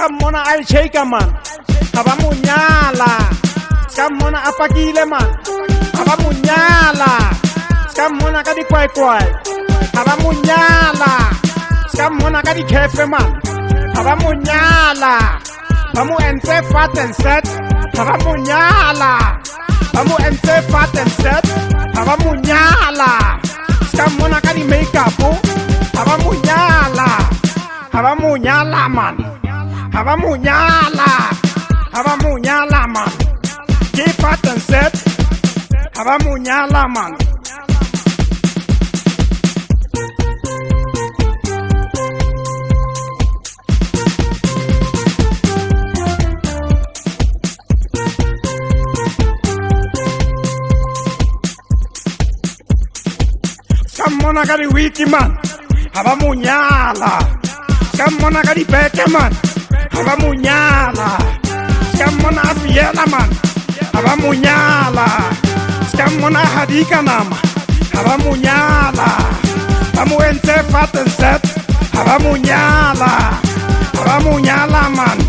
ka mmona a echeka man ga ba monyala ka mmona a pakile man ga ba monyala ka mmona ka dikwaekwae ga ba monyala ka mmona ka dikhefe man ga ba monyala ba mo entse fat and set ga ba monyala ba mo entse fat and set ga ba monyala ka mmona ka di-makeupo ga ba monyala ga ba monyala man aba munyala aba munyala man keep at and set aba munyala man Come on, I got a weekie, man. How about Munyala? Come on, I got a man aba munyala siyammona afiyelamana aba munyala siyammona hadikanama aba munyala bamuwentse fatenset aba munyala aba munyalamana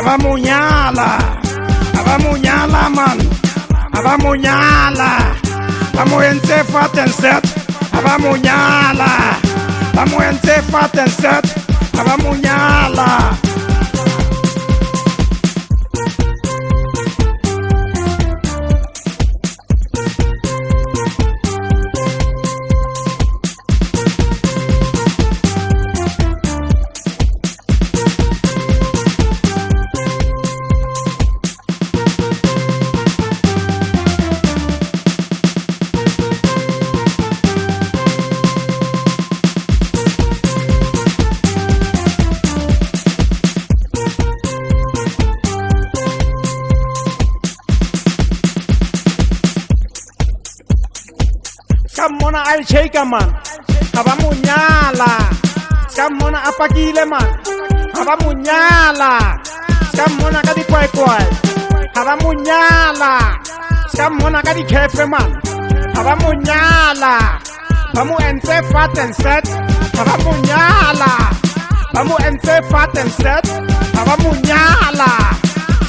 aba munyala aba munyalamana aba munyala bamuwentse fatenset aba munyala bamuwentse fatenset aba munyala, aba munyala. Aba munyala. Aba munyala. Aba munyala. ka mmona a echeka man ga ba monyala ka mmona a pakile man ga ba monyala ka mmona ka dikwaekwae ga ba monyala ka mmona ka dikhefe man ga ba monyala ba mo entse faten set ga ba monyala ba mo entse faten set ga ba monyala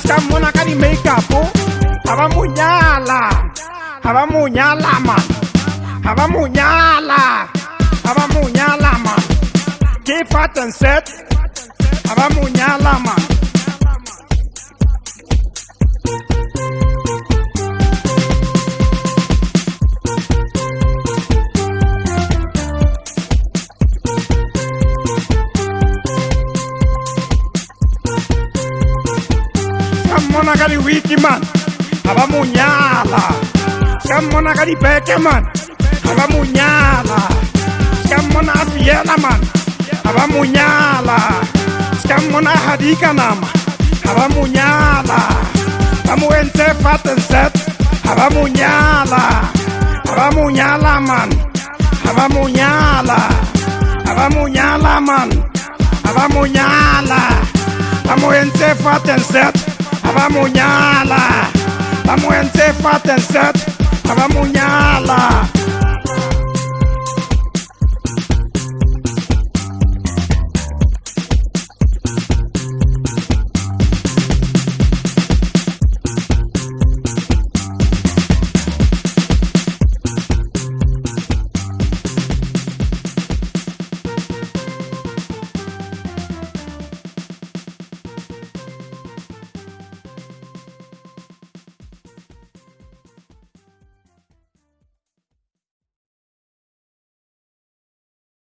ka mmona ka di-makeupo ga ba monyala ga ba monyala man aba munyala aba munyala ma ke fatan set aba munyala ma Monagari Wiki man, Abamunyala, Sam Monagari Beckerman. man aba munyala ska mmona a fiela mana aba munyala ska mmona a hadika nama aba munyala ba mo entse fatenset aba munyala aba munyala man aba munyala aba munyala man aba munyala ba mo entse fatenset aba munyala ba mo entse fatenset aba munyala